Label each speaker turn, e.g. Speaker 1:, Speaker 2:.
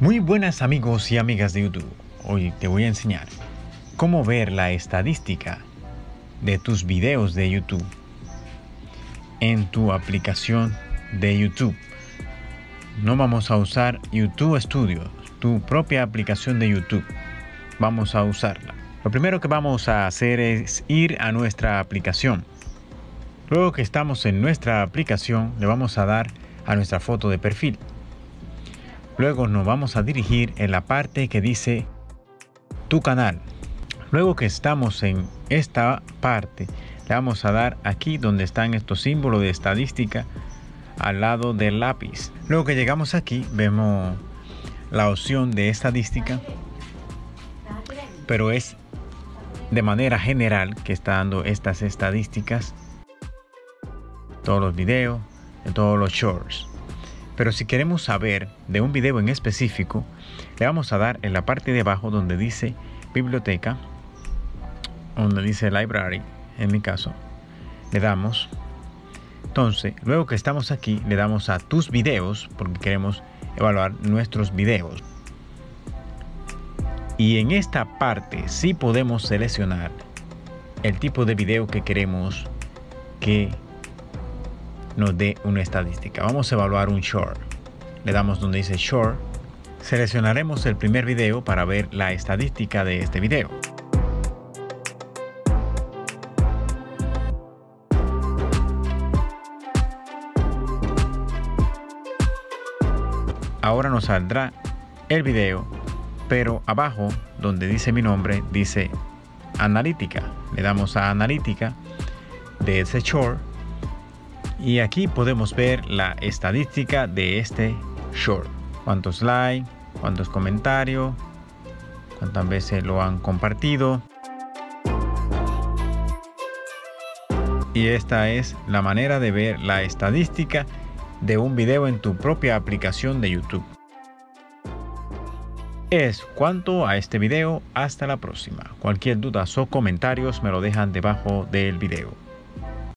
Speaker 1: Muy buenas amigos y amigas de YouTube. Hoy te voy a enseñar cómo ver la estadística de tus videos de YouTube en tu aplicación de YouTube. No vamos a usar YouTube Studio, tu propia aplicación de YouTube. Vamos a usarla. Lo primero que vamos a hacer es ir a nuestra aplicación. Luego que estamos en nuestra aplicación, le vamos a dar a nuestra foto de perfil. Luego nos vamos a dirigir en la parte que dice tu canal. Luego que estamos en esta parte, le vamos a dar aquí donde están estos símbolos de estadística al lado del lápiz. Luego que llegamos aquí, vemos la opción de estadística, pero es de manera general que está dando estas estadísticas. Todos los videos, de todos los shorts. Pero si queremos saber de un video en específico, le vamos a dar en la parte de abajo donde dice biblioteca, donde dice library, en mi caso. Le damos. Entonces, luego que estamos aquí, le damos a tus videos, porque queremos evaluar nuestros videos. Y en esta parte sí podemos seleccionar el tipo de video que queremos que nos dé una estadística. Vamos a evaluar un short. Le damos donde dice short. Seleccionaremos el primer video para ver la estadística de este video. Ahora nos saldrá el video, pero abajo donde dice mi nombre dice analítica. Le damos a analítica de ese short y aquí podemos ver la estadística de este short. Cuántos likes, cuántos comentarios, cuántas veces lo han compartido. Y esta es la manera de ver la estadística de un video en tu propia aplicación de YouTube. Es cuanto a este video, hasta la próxima. Cualquier duda o comentarios me lo dejan debajo del video.